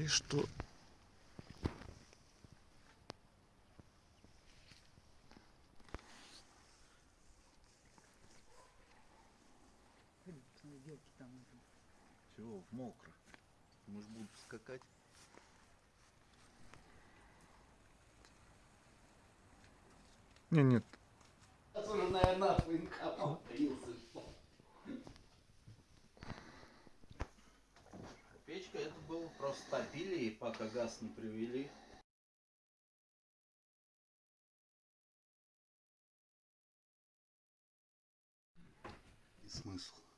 И что? Чего, в мокро? Может, будут скакать? Не, нет. Было просто топили, и пока газ не привели. И смысл?